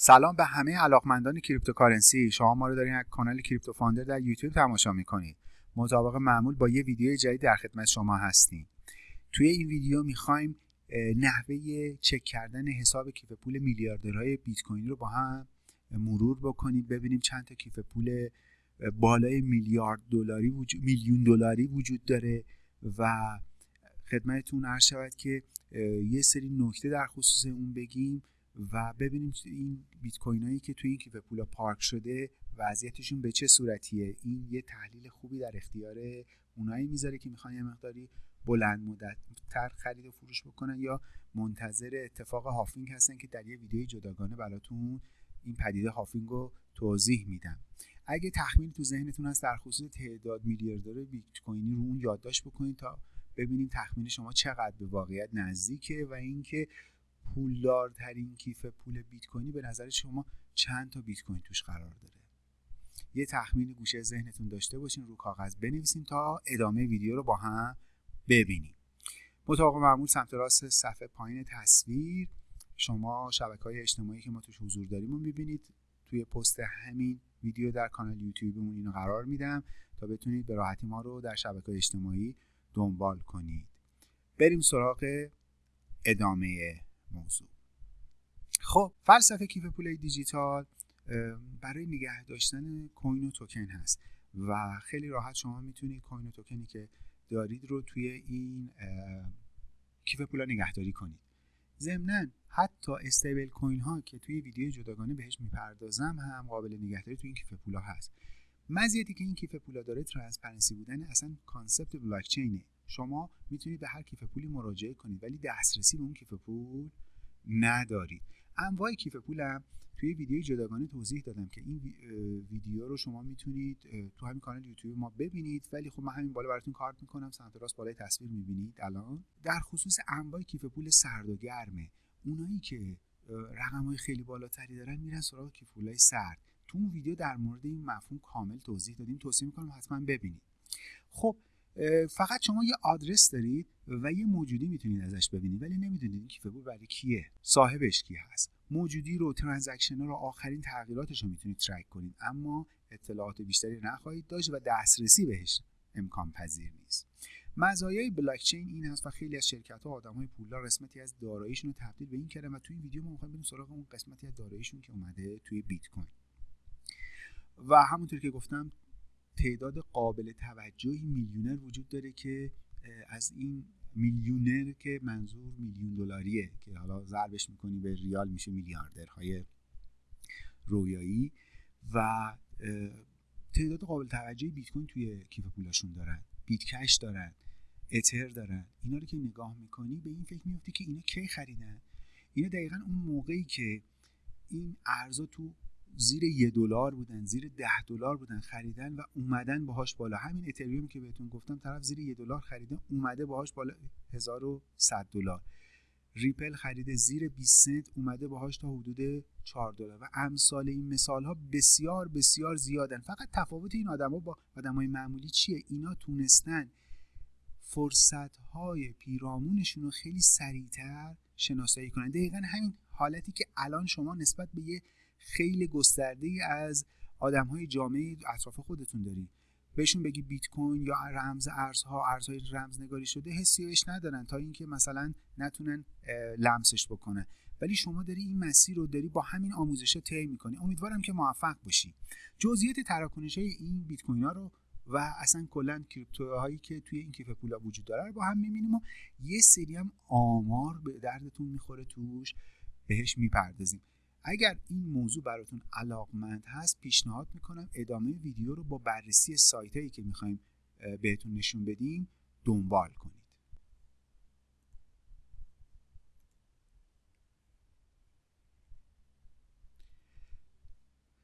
سلام به همه علاقمندان cryptocurrency. شما ما رو دارین از کانال کریپتو فاندر در یوتیوب تماشا می‌کنید. مطابق معمول با یه ویدیو جدید در خدمت شما هستیم. توی این ویدیو می‌خوایم نحوه چک کردن حساب کیف پول میلیاردرهای بیت کوین رو با هم مرور بکنیم ببینیم چند تا کیف پول بالای میلیارد دلاری وجود میلیون دلاری وجود داره و خدمتتون عرض شود که یه سری نکته در خصوص اون بگیم. و ببینیم این بیت کوین هایی که توی این کیف پولا پارک شده وضعیتشون به چه صورتیه. این یه تحلیل خوبی در اختیار اونایی می‌ذاره که می‌خوان یه مقداری بلند مدت تر خرید و فروش بکنن یا منتظر اتفاق هافینگ هستن که در یه ویدیوی جداگانه براتون این پدیده هافینگ رو توضیح میدم. اگه تخمین تو ذهنتون هست در خصوص تعداد میلیاردر بیت کوینی رو اون یادداشت بکنید تا ببینیم تخمین شما چقدر به واقعیت نزدیکه و اینکه پولدارترین کیف پول بیت کوینی به نظر شما چند تا بیت کوین توش قرار داره؟ یه تخمین گوشه ذهنتون داشته باشین رو کاغذ بنویسین تا ادامه ویدیو رو با هم ببینیم. مطابق معمول سمت راست صفحه پایین تصویر شما شبکه های اجتماعی که ما توش حضور داریم رو می‌بینید. توی پست همین ویدیو در کانال یوتیوبمون اینو قرار میدم تا بتونید به راحتی ما رو در شبکه اجتماعی دنبال کنید. بریم سراغ ادامه موضوع. خب فلسفه کیف پول دیجیتال برای نگه داشتن کوین و توکن هست و خیلی راحت شما می‌تونید کوین و توکنی که دارید رو توی این کیف پولا نگهداری کنید. ضمنا حتی استیبل کوین ها که توی ویدیو جداگانه بهش می‌پردازم هم قابل نگهداری توی این کیف پولا هست. مزیتی که این کیف پولا داره transparency بودن اصلا concept blockchain ه شما می‌تونید به هر کیف پولی مراجعه کنید ولی دسترسی به اون کیف پول ندارید. انواع کیف پولم توی ویدیو جداگانه توضیح دادم که این ویدیو رو شما می‌تونید تو همین کانال یوتیوب ما ببینید ولی خب من همین بالا براتون کارت می‌کنم سمت راست بالای تصویر می‌بینید. الان در خصوص انواع کیف پول سرد و گرمه. اونایی که رقم های خیلی بالاتری دارن میرن سراغ کیف پولای سرد. تو اون ویدیو در مورد این مفهوم کامل توضیح دادیم. توصیه می‌کنم حتما ببینید. خب فقط شما یه آدرس دارید و یه موجودی می‌تونید ازش ببینید ولی نمی‌دونید این کیف پول برای کیه صاحبش کی هست. موجودی رو transaction رو آخرین تغییراتش رو می‌تونید track کنید اما اطلاعات بیشتری نخواهید داشت و دسترسی بهش امکان پذیر نیست. مزایای بلاکچین این هست و خیلی از شرکت ها آدم های پولدار قسمتی از داراییشون رو تبدیل به این کردن و توی این ویدیو ما می‌خوایم بریم سراغ اون قسمتی از داراییشون که اومده توی بیت کوین. و همونطور که گفتم تعداد قابل توجهی میلیونر وجود داره که از این میلیونر که منظور میلیون دلاریه که حالا ضربش می‌کنی به ریال میشه میلیاردرهای رویایی و تعداد قابل توجهی بیت کوین توی کیف پولاشون دارن بیت کش دارن اتر دارن. اینا رو که نگاه می‌کنی به این فکر میفتی که اینا کی خریدن؟ اینا دقیقا اون موقعی که این ارزا تو زیر یه دلار بودن زیر ده دلار بودن خریدن و اومدن باهاش بالا. همین اتریوم که بهتون گفتم طرف زیر یه دلار خریده اومده باهاش بالا 1100 دلار. ریپل خریده زیر 20 سنت اومده باهاش تا حدود 4 دلار. و امثال این مثال ها بسیار بسیار زیادن. فقط تفاوت این آدما با آدمای معمولی چیه؟ اینا تونستن فرصت های پیرامونشون رو خیلی سریعتر شناسایی کنن. دقیقا همین حالتی که الان شما نسبت به یه خیلی گسترده از آدم های جامعه اطراف خودتون داری. بهشون بگی بیت کوین یا رمز ارزها ارزهای رمز نگاری شده حسی بهش ندارن تا اینکه مثلا نتونن لمسش بکنن. ولی شما داری این مسیر رو داری با همین آموزش ها طی می‌کنی. امیدوارم که موفق باشی. جزئیات تراکنش های این بیت کوین ها رو و اصلا کلا کریپتوهایی که توی این کیف پولا وجود داره رو با هم می‌بینیم و یه سری هم آمار به دردتون می‌خوره توش بهش می‌پردازیم. اگر این موضوع براتون علاقمند هست پیشنهاد می‌کنم ادامه ویدیو رو با بررسی سایت هایی که می‌خوایم بهتون نشون بدیم دنبال کنید.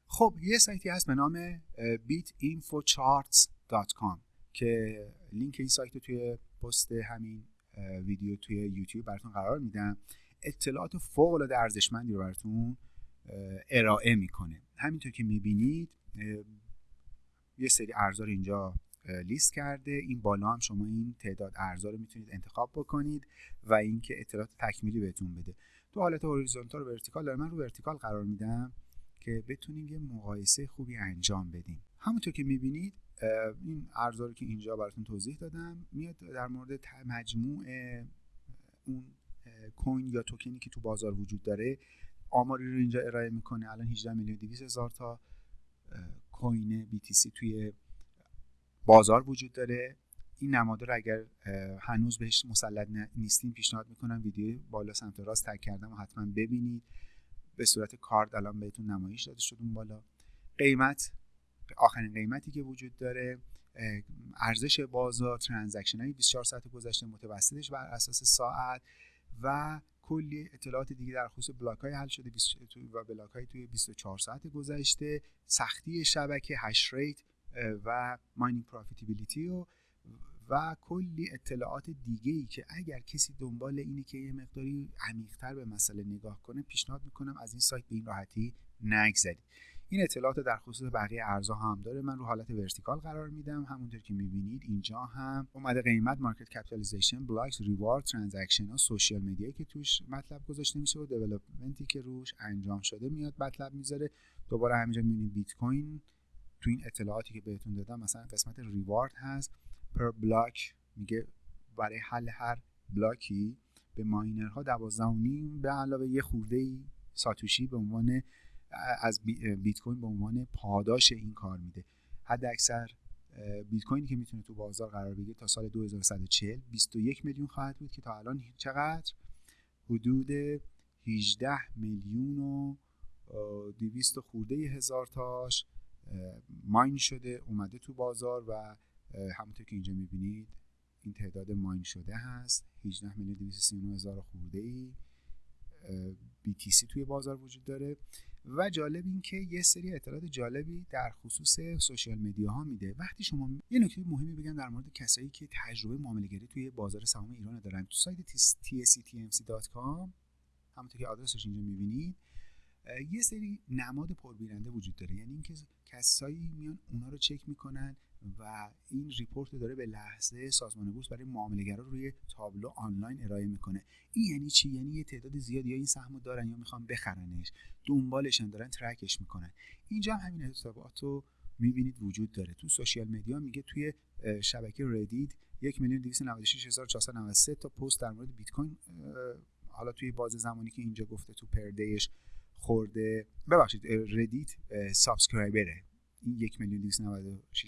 خب یه سایتی هست به نام beatinfocharts.com که لینک این سایت رو توی پست همین ویدیو توی یوتیوب براتون قرار میدم. اطلاعات فوق العاده ارزشمندی رو براتون ارائه می‌کنه. همینطور که می‌بینید یه سری ارزا رو اینجا لیست کرده. این بالا هم شما این تعداد ارزا رو می‌تونید انتخاب بکنید و اینکه اطلاعات تکمیلی بهتون بده. تو حالت horizontal و vertical داره من رو vertical قرار میدم که بتونیم یه مقایسه خوبی انجام بدیم. همونطور که می‌بینید این ارزا رو که اینجا براتون توضیح دادم میاد در مورد مجموع اون کوین یا توکنی که تو بازار وجود داره آماری رو اینجا ارائه می‌کنه. الان 18 میلیون 200 هزار تا کوین BTC توی بازار وجود داره. این نماده رو اگر هنوز بهش مسلط نیستیم پیشنهاد می‌کنم ویدیو بالا سمت راست تک کردم و حتما ببینید. به صورت کارد الان بهتون نمایش داده شد اون بالا. قیمت آخرین قیمتی که وجود داره ارزش بازار transaction های 24 ساعت گذشته متوسطش بر اساس ساعت. و کلی اطلاعات دیگه در خصوص block های حل شده و block های توی 24 ساعت گذشته سختی شبکه hash rate و mining profitability و و کلی اطلاعات دیگه ای که اگر کسی دنبال اینه که یه مقداری عمیقتر به مسئله نگاه کنه پیشنهاد می‌کنم از این سایت به این راحتی نگذرید. این اطلاعات در خصوص بقیه ارزها هم داره. من رو حالت vertical قرار میدم. همونطور که می‌بینید اینجا هم اومده قیمت market capitalization blocks reward transaction ها social media یی که توش مطلب گذاشته میشه و development ی که روش انجام شده میاد مطلب می‌ذاره. دوباره همینجا می‌بینید بیت کوین. تو این اطلاعاتی که بهتون دادم مثلا قسمت reward هست. per block میگه برای حل هر block ی به ماینرها 12.5 به علاوه یه خورده ساتوشی به عنوان از بیت کوین به عنوان پاداش این کار میده. حد اکثر بیت کوینی که می‌تونه تو بازار قرار بگیره تا سال 2140 21 میلیون خواهد بود که تا الان چقدر؟ حدود 18 میلیون و 200 خورده هزار تاش ماین شده اومده تو بازار و همونطور که اینجا می‌بینید این تعداد ماین شده هست. 18 میلیون 239 هزار خورده ای BTC توی بازار وجود داره. و جالب این که یه سری اطلاعات جالبی در خصوص سوشیال مدیا ها میده. وقتی شما یه نکته مهمی بگم در مورد کسایی که تجربه معامله گری توی بازار سهام ایران دارن. تو سایت tsctmc.com همونطور که آدرسش اینجا می‌بینید یه سری نماد پربیننده وجود داره. یعنی اینکه کسایی میان اونا رو چک می‌کنن و این report داره به لحظه سازمان بورس برای معامله‌گرا روی تابلو آنلاین ارائه می‌کنه. این یعنی چی؟ یعنی یه تعداد زیادی یا این سهمو دارن یا می‌خوان بخرنش دنبالشن دارن track ش می‌کنن. اینجا هم همین اطلاعات رو می‌بینید وجود داره. تو social media میگه توی شبکه ردید یک میلیون تا پست در مورد بیت کوین حالا توی بازه زمانی که اینجا گفته تو پردهش خورده. ببخشید Reddit subscriber ه. این یک میلیون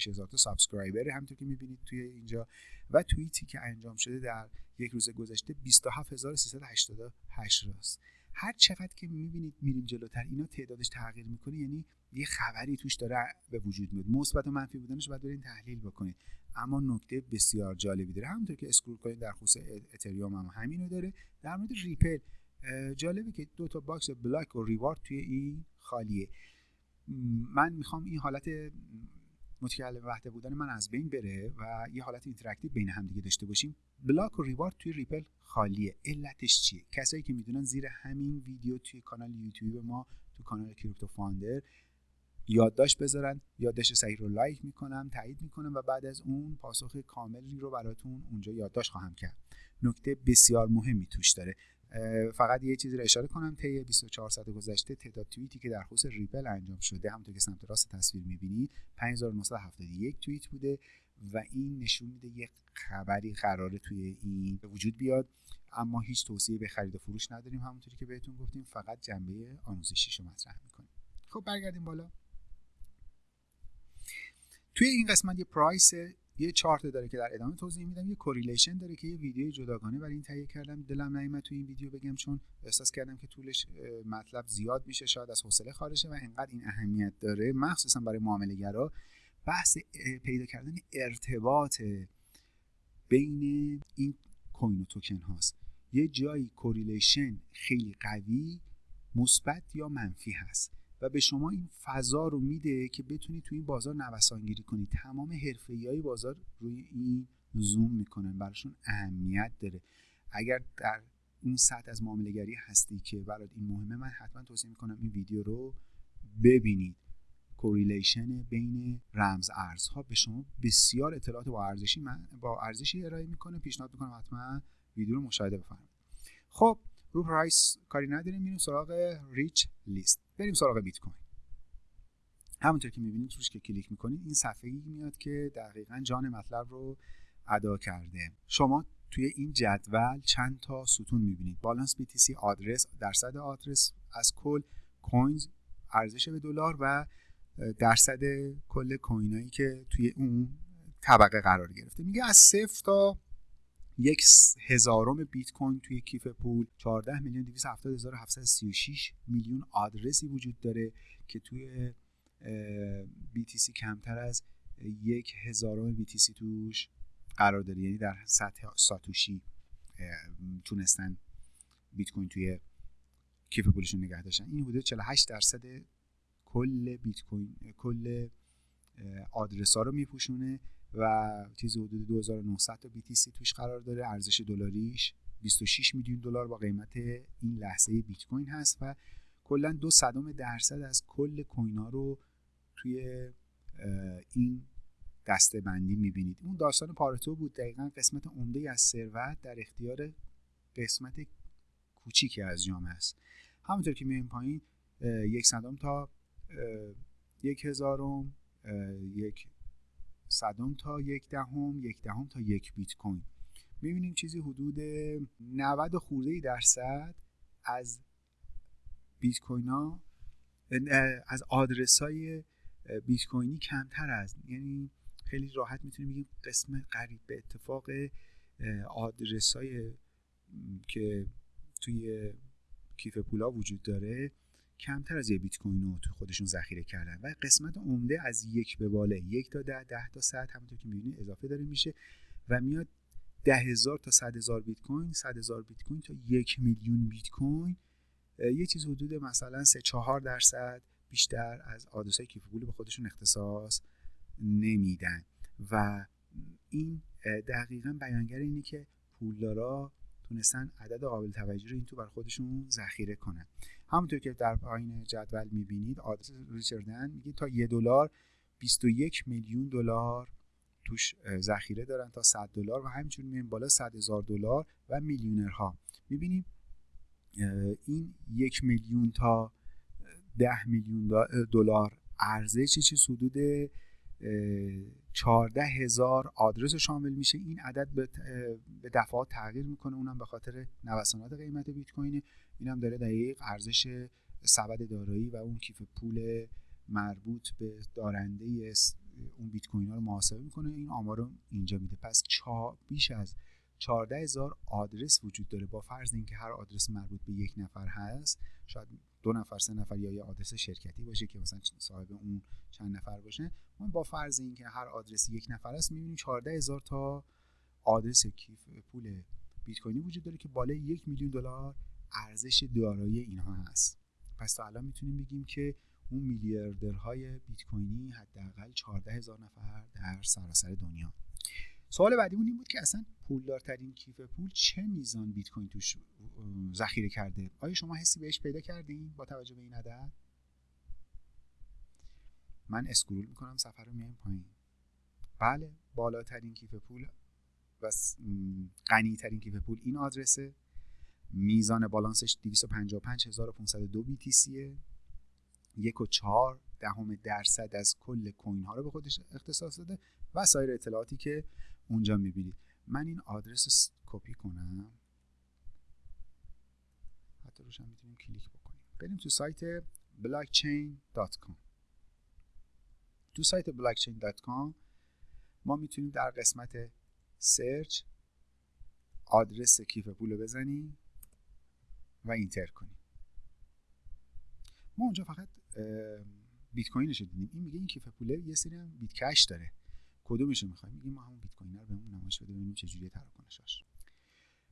هزار تا subscriber ه همونطور که می‌بینید توی اینجا و توییتی که انجام شده در یک روز گذشته 27388 تاست. هر چقدر که می‌بینید میریم جلوتر اینا تعدادش تغییر می‌کنه یعنی یه خبری توش داره به وجود میاد. مثبت و منفی بودنش باید برین تحلیل بکنید. اما نکته بسیار جالبی داره. همونطور که scroll کنید در خصوص اتریوم هم همینو داره. در مورد ریپل جالبه که دو تا box block و reward توی این خالیه. من می‌خوام این حالت متکلم وحده بودن من از بین بره و یه حالت interactive بین هم دیگه داشته باشیم. block و reward توی ریپل خالیه. علتش چیه؟ کسایی که می‌دونن زیر همین ویدیو توی کانال یوتیوب ما تو کانال کریپتو فاندر یادداشت بذارن یادداشت صحیح رو لایک می‌کنم تایید می‌کنم و بعد از اون پاسخ کاملی رو براتون اونجا یادداشت خواهم کرد. نکته بسیار مهمی توش داره. فقط یه چیزی رو اشاره کنم طی 24 ساعت گذشته تعداد توییتی که در خصوص ریپل انجام شده همونطور که سمت راست تصویر می‌بینید 5971 توییت بوده و این نشون میده یک خبری قراره توی این وجود بیاد. اما هیچ توصیه به خرید و فروش نداریم همونطوری که بهتون گفتیم فقط جنبه آموزشیشو مطرح می‌کنیم. خب برگردیم بالا. توی این قسمت یه پرایس یه چارت داره که در ادامه توضیح میدم یه correlation داره که یه ویدیو جداگانه برای این تهیه کردم. دلم نیومد تو این ویدیو بگم چون احساس کردم که طولش مطلب زیاد میشه شاید از حوصله خارجه و انقدر این اهمیت داره. مخصوصا برای معامله گرا بحث پیدا کردن ارتباط بین این coin و توکن هاست. یه جایی correlation خیلی قوی مثبت یا منفی هست. و به شما این فضا رو میده که بتونید تو این بازار نوسانگیری کنید تمام های بازار روی این زوم می‌کنن براشون اهمیت داره. اگر در اون سطح از معاملهگری هستی که برات این مهمه من حتما توصیه می‌کنم این ویدیو رو ببینید. correlation بین رمز ارزها به شما بسیار اطلاعات با ارزشی من با ارزشی ارائه می‌کنه. پیشنهاد می‌کنم حتما ویدیو رو مشاهده بفرمایید. خب رو price کاری نداریم. میریم سراغ rich list. بریم سراغ بیت کوین. همونطور که می‌بینید روش که کلیک می‌کنید این صفحه ای میاد که دقیقا جان مطلب رو ادا کرده. شما توی این جدول چند تا ستون می‌بینید؟ بالانس BTC آدرس درصد آدرس از کل کوینز ارزش به دلار و درصد کل کوینایی که توی اون طبقه قرار گرفته. میگه از صفر تا یک هزارم بیت کوین توی کیف پول 14 میلیون 270736 میلیون آدرسی وجود داره که توی BTC کمتر از یک هزارم BTC توش قرار داره. یعنی در سطح ساتوشی تونستن بیت کوین توی کیف پولشون نگه داشتن. این حدود 48 درصد کل بیت کوین کل آدرس ها رو میپوشونه. و چیز حدود 2900 تا BTC توش قرار داره. ارزش دلاریش 26 میلیون دلار با قیمت این لحظه بیت کوین هست و کلا دو صدم درصد از کل کوین ها رو توی این دسته بندی می‌بینید. اون داستان پارتو بود. دقیقا قسمت عمده از ثروت در اختیار قسمت کوچیکی از جامعه است همونطور که می‌بینیم پایین یک صدم تا یک هزارم یک صدم تا یک دهم یک دهم تا یک بیت کوین. می‌بینیم چیزی حدود 90 خورده درصد از بیت کوین ها از آدرس های بیت کوینی کمتر از یعنی خیلی راحت می‌تونیم بگیم قسم قریب به اتفاق آدرس های که توی کیف پولا وجود داره. کمتر از یه بیت کوین رو تو خودشون ذخیره کردن و قسمت عمده از یک به بالا یک تا ده ده تا صد همونطور که می‌بینید اضافه داره میشه و میاد ده هزار تا صد هزار بیت کوین صد هزار بیت کوین تا یک میلیون بیت کوین. یه چیز حدود مثلا سه چهار درصد بیشتر از آدرس کیف پول به خودشون اختصاص نمیدن. و این دقیقا بیانگر اینه که پولدارا تونستن عدد قابل توجه رو این تو بر خودشون ذخیره کنن. همونطور که در پایین جدول می‌بینید آدرس ریچاردن میگه تا یه دلار 21 میلیون دلار توش ذخیره دارن تا 100 دلار و همینجوری می‌بینیم بالا 100 هزار دلار و میلیونرها. می‌بینیم این یک میلیون تا ده میلیون دلار ارزش چیز حدود چهارده هزار آدرس شامل میشه. این عدد به دفعات تغییر می‌کنه. اونم به خاطر نوسانات قیمت بیت کوین. اینم داره دقیق ارزش سبد دارایی و اون کیف پول مربوط به دارنده اون بیت کوین ها رو محاسبه می‌کنه. این آمار رو اینجا میده. پس چا بیش از 14 هزار آدرس وجود داره. با فرض اینکه هر آدرس مربوط به یک نفر هست شاید دو نفر سه نفر یا یه آدرس شرکتی باشه که مثلا صاحب اون چند نفر باشه. ما با فرض اینکه هر آدرس یک نفر است می‌بینیم 14 هزار تا آدرس کیف پول بیت کوینی وجود داره که بالای یک میلیون دلار ارزش دارایی اینها هست. پس تا الان می‌تونیم بگیم که اون میلیاردرهای بیت کوینی حداقل 14 هزار نفر در سراسر دنیا. سوال بعدیمون این بود که اصلا پولدارترین کیف پول چه میزان بیت کوین توش ذخیره کرده؟ آیا شما حسی بهش پیدا کردین با توجه به این عدد؟ من اسکرول می‌کنم سفر رو میایم پایین. بله بالاترین کیف پول و غنی ترین کیف پول این آدرسه. میزان بالانسش 255502 BTC یک و چهار دهم درصد از کل کوین ها رو به خودش اختصاص داده و سایر اطلاعاتی که اونجا می‌بینید من این آدرس رو کپی کنم. حتی روش هم می‌تونیم کلیک بکنیم. بریم تو سایت blockchain.com تو سایت blockchain.com ما می‌تونیم در قسمت search آدرس کیف پول رو بزنیم و enter کنیم. ما اونجا فقط بیت کوینش دیدیم. این میگه این کیف پوله یه سری هم بیت کش داره. کدومش رو می‌خوایم میگیم ما همون بیت کوین رو بهمون نمایش بده ببینیم چه جوریه تراکنشش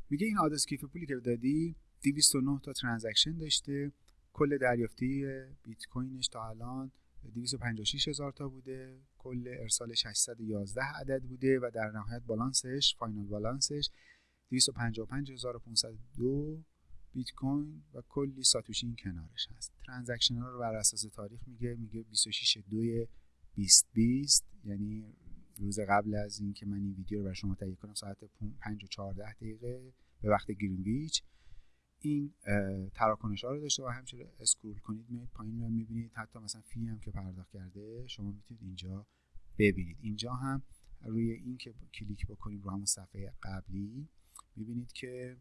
میگه این آدرس کیف پولی که دادی 209 تا transaction داشته کل دریافتی بیت کوینش تا الان 256 هزار تا بوده کل ارسالش 811 عدد بوده و در نهایت balance ش final balance ش 255502 بیت کوین و کلی ساتوشی این کنارش هست. transaction ها رو بر اساس تاریخ میگه میگه 26 2 2020 یعنی روز قبل از اینکه من این ویدیو رو برای شما تهیه کنم ساعت 5 و 14 دقیقه به وقت گرینویچ این تراکنش ها رو داشته و همچنین scroll کنید میایید پایین رو می‌بینید. حتی مثلا fee هم که پرداخت کرده شما می‌تونید اینجا ببینید. اینجا هم روی این که کلیک بکنید رو همون صفحه قبلی می‌بینید که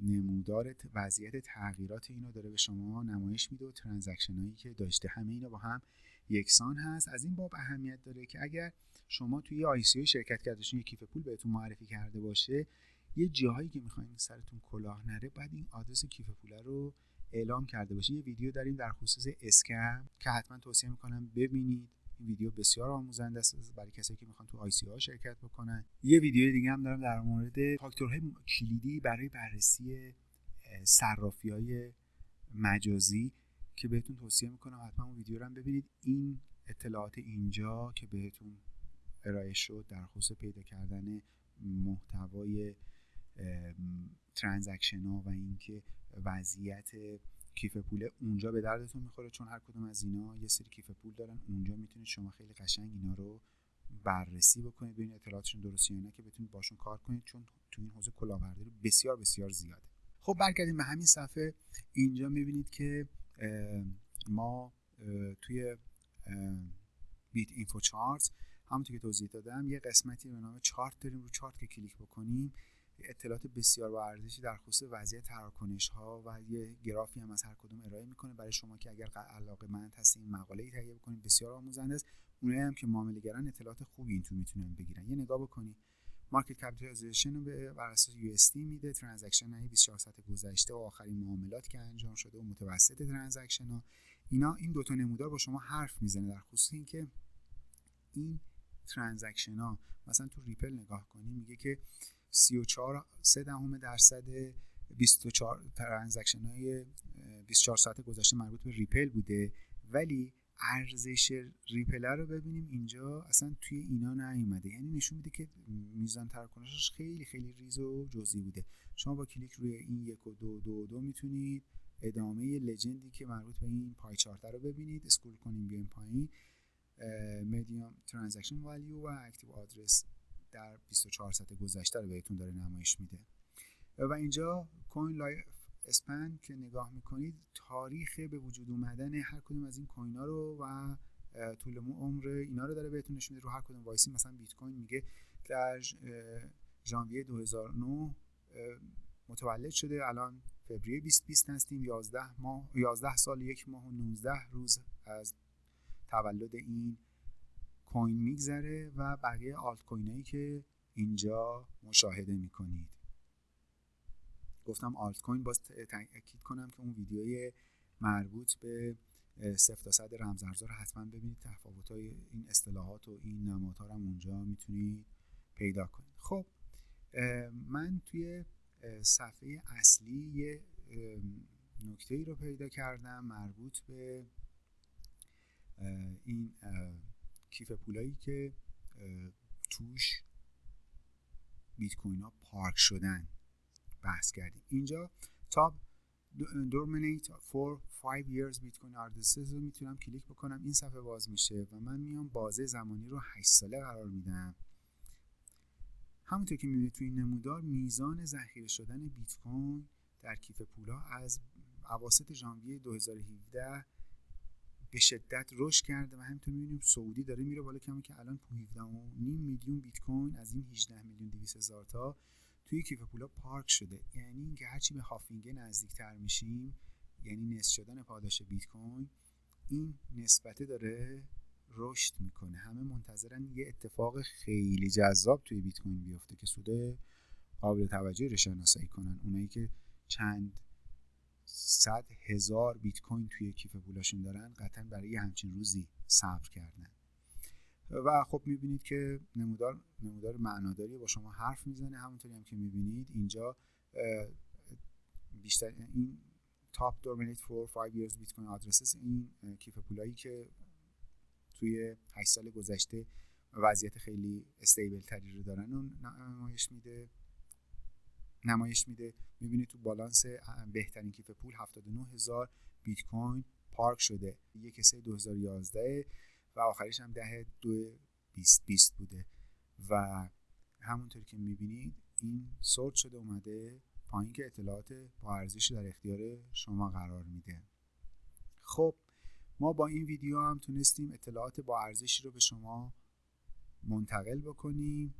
نمودار وضعیت تغییرات اینو داره به شما نمایش میده و transaction هایی که داشته. همه اینا با هم یکسان هست. از این باب اهمیت داره که اگر شما توی ICO شرکت کردشون یه کیف پول بهتون معرفی کرده باشه یه جاهایی که می‌خواین سرتون کلاه نره بعد این آدرس کیف پول رو اعلام کرده باشه. یه ویدیو داریم در خصوص scam که حتما توصیه می‌کنم ببینید. این ویدیو بسیار آموزنده است برای کسایی که می‌خوان تو ICO ها شرکت بکنن. یه ویدیو دیگه هم دارم در مورد فاکتورهای کلیدی برای بررسی صرافی های مجازی. که بهتون توصیه می‌کنم حتما اون ویدیو رو هم ببینید. این اطلاعات اینجا که بهتون ارائه شد در خصوص پیدا کردن محتوای ترانزکشن ها و اینکه وضعیت کیف پول اونجا به دردتون می‌خوره چون هر کدوم از اینا یه سری کیف پول دارن اونجا می‌تونید شما خیلی قشنگ اینا رو بررسی بکنید ببینید اطلاعاتشون درستی یا نه که بتونید باشون کار کنید چون تو این حوزه کلاهبرداری بسیار بسیار زیاده. خب برگردیم به همین صفحه. اینجا می‌بینید که ما توی BitInfoCharts همونطور که توضیح دادم یه قسمتی به نام چارت داریم رو چارت که کلیک بکنیم. اطلاعات بسیار با ارزشی در خصوص وضعیت تراکنش ها و یه گرافی هم از هر کدوم ارائه می‌کنه. برای شما که اگر علاقه مند هستین مقاله ای تهیه بکنید بسیار آموزنده است. اونایی هم که معامله گران اطلاعات خوبی این تو می‌تونن بگیرن. یه نگاه بکنید. market capitalization رو به بر اساس USD میده transaction های 24 ساعت گذشته و آخرین معاملات که انجام شده و متوسط transaction ها. اینا این دو تا نمودار با شما حرف می‌زنه در خصوص اینکه این transaction ها مثلا تو ریپل نگاه کنی میگه که 34 3 دهم درصد 24 transaction های 24 ساعت گذشته مربوط به ریپل بوده ولی ارزش ریپل رو ببینیم. اینجا اصلا توی اینا نیومده. یعنی نشون میده که میزان تراکنشش خیلی خیلی ریز و جزئی بوده. شما با کلیک روی این یک و دو دو دو می‌تونید ادامه legend ی که مربوط به این pie chart رو ببینید. scroll کنیم بیایم پایین. median transaction value و active address در 24 ساعت گذشته رو بهتون داره نمایش میده. و اینجا coin lifespan که نگاه می‌کنید تاریخ به وجود اومدن هر کدوم از این coin ها رو و طول عمر اینا رو داره بهتون نشون میده. رو هر کدوم وایسی مثلا بیت کوین میگه در ژانویه 2009 متولد شده. الان فوریه 2020 هستیم. 11 ماه 11 سال یک ماه و 19 روز از تولد این کوین میگذره و بقیه آلت کوین هایی که اینجا مشاهده می‌کنید. گفتم آلت کوین باز تاکید کنم که اون ویدیوی مربوط به صفر تا صد رمز ارزها رو حتما ببینید. تفاوت های این اصطلاحات و این نمادها رو اونجا می‌تونید پیدا کنید خب من توی صفحه اصلی یه نکته ای رو پیدا کردم مربوط به این کیف پولایی که توش بیت کوین ها پارک شدن. بحث کردیم اینجا تاب دورمینیت for 5 years کوین آردسز رو می‌تونم کلیک بکنم. این صفحه باز میشه و من میام بازه زمانی رو 8 ساله قرار میدم. همونطور که می‌بینید توی این نمودار میزان ذخیره شدن بیت کوین در کیف پولا از اواسط ژانویه 2017 به شدت رشد کرده و همینطور می‌بینیم سعودی داره میره بالا. کمی که الان 17 میلیون بیت کوین از این 18 میلیون 200 هزار تا توی کیف پولا پارک شده. یعنی اینکه هرچی به هافینگه نزدیکتر میشیم یعنی نصف شدن پاداش بیت کوین این نسبته داره رشد می‌کنه. همه منتظرن یه اتفاق خیلی جذاب توی بیت کوین بیفته که سود قابل توجهی رو شناسایی کنن. اونایی که چند صد هزار بیت کوین توی کیف پولاشون دارن قطعا برای همچین روزی صبر کردن. و خب می‌بینید که نمودار نمودار معناداری با شما حرف می‌زنه. همونطوری هم که می‌بینید اینجا بیشتر این تاپ دورمینیت فور 5 years بیت کوین آدرسز این کیف پولایی که توی 8 سال گذشته وضعیت خیلی استیبل تری رو دارن و نمایش میده. نمایش میده. می‌بینید تو بالانس بهترین کیف پول 79 هزار بیت کوین پارک شده. یک سه 2011 و آخریش هم ده دو 2020 بوده. و همونطور که می‌بینید این سورت شده اومده پایین که اطلاعات با ارزشی در اختیار شما قرار میده. خب ما با این ویدیو هم تونستیم اطلاعات با ارزشی رو به شما منتقل بکنیم.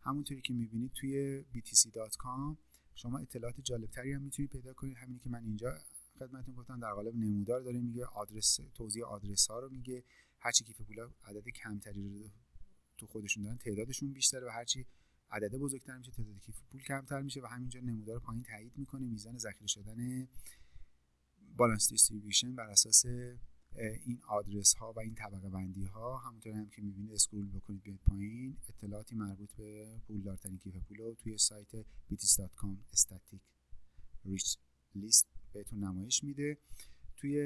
همونطوری که می‌بینید توی btc.com شما اطلاعات جالبتری هم می‌تونید پیدا کنید. همینی که من اینجا خدمتتون گفتم در قالب نمودار داره میگه آدرس توضیح آدرس ها رو میگه. هرچی کیف پولا عدد کمتری رو تو خودشون دارن تعدادشون بیشتره و هرچی عدد بزرگتر میشه تعداد کیف پول کمتر میشه و همینجا نمودار پایین تایید می‌کنه. میزان ذخیره شدن balance distribution بر اساس این آدرس ها و این طبقه بندی ها همونطور هم که می‌بینید scroll بکنید بیاید پایین. اطلاعاتی مربوط به پولدارترین کیف پول رو توی سایت btc.com statistic rich list بهتون نمایش میده. توی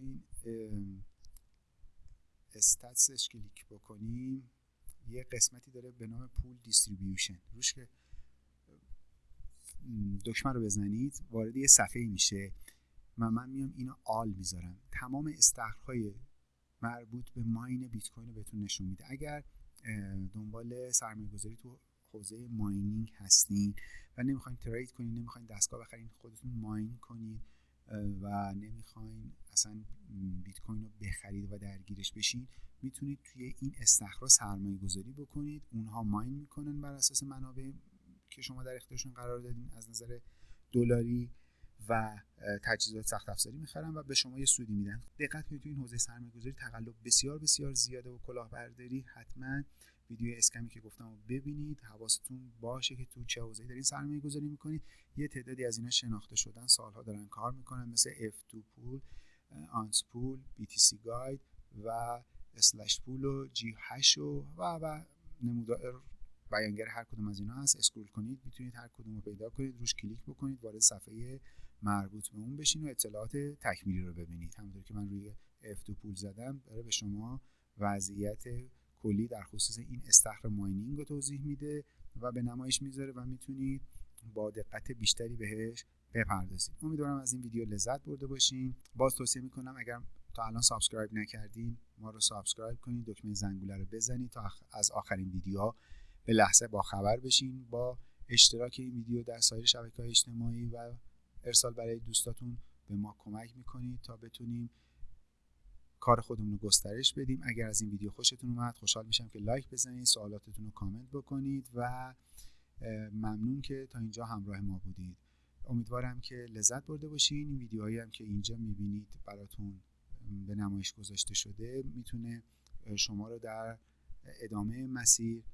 این stats ش کلیک بکنیم یه قسمتی داره به نام pool distribution. روش که دکمه رو بزنید وارد یه صفحه میشه. و من میام اینو all می‌ذارم. تمام استخرهای مربوط به mine بیت کوین رو بهتون نشون میده. اگر دنبال سرمایه گذاری تو حوزه mining هستین و نمی‌خواین trade کنین نمی‌خواین دستگاه بخرین خودتون mine کنین و نمی‌خواین اصلا بیت کوین رو بخرید و درگیرش بشین. می‌تونید توی این استخرا سرمایه گذاری بکنید. اونها ماین می‌کنن بر اساس منابع که شما در اختیارشون قرار دادین. از نظر دلاری و تجهیزات سخت افزاری می‌خرن و به شما یه سودی میدن. دقت کنید تو این حوزه سرمایه گذاری تقلب بسیار بسیار زیاده و کلاهبرداری. حتما ویدیو اسکمی که گفتم رو ببینید حواستون باشه که تو چه حوزه‌ای دارین سرمایه گذاری می‌کنید. یه تعدادی از اینا شناخته شدن سالها دارن کار می‌کنن مثل F2Pool AntPool BTC Guide و Slush Pool و G8 و و و نمودار بیانگر هر کدوم از اینا هست. scroll کنید می‌تونید هر کدوم رو پیدا کنید روش کلیک بکنید وارد صفحه مربوط به اون بشین و اطلاعات تکمیلی رو ببینید. همونطور که من روی F2Pool زدم داره به شما وضعیت کلی در خصوص این استخر mining رو توضیح میده و به نمایش می‌ذاره و می‌تونید با دقت بیشتری بهش بپردازید امیدوارم از این ویدیو لذت برده باشین. باز توصیه می‌کنم اگر تا الان subscribe نکردین ما رو subscribe کنید دکمه زنگوله رو بزنید تا از آخرین ویدیوها به لحظه با خبر بشین. با اشتراک این ویدیو در سایر شبکه های اجتماعی و ارسال برای دوستاتون به ما کمک می‌کنید تا بتونیم کار خودمون رو گسترش بدیم. اگر از این ویدیو خوشتون اومد خوشحال میشم که like بزنید سوالاتتون رو کامنت بکنید و ممنون که تا اینجا همراه ما بودید. امیدوارم که لذت برده باشین. این ویدیوهایی هم که اینجا می‌بینید براتون به نمایش گذاشته شده می‌تونه شما رو در ادامه مسیر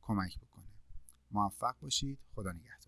کمک بکنه. موفق باشید. خدا نگهدار.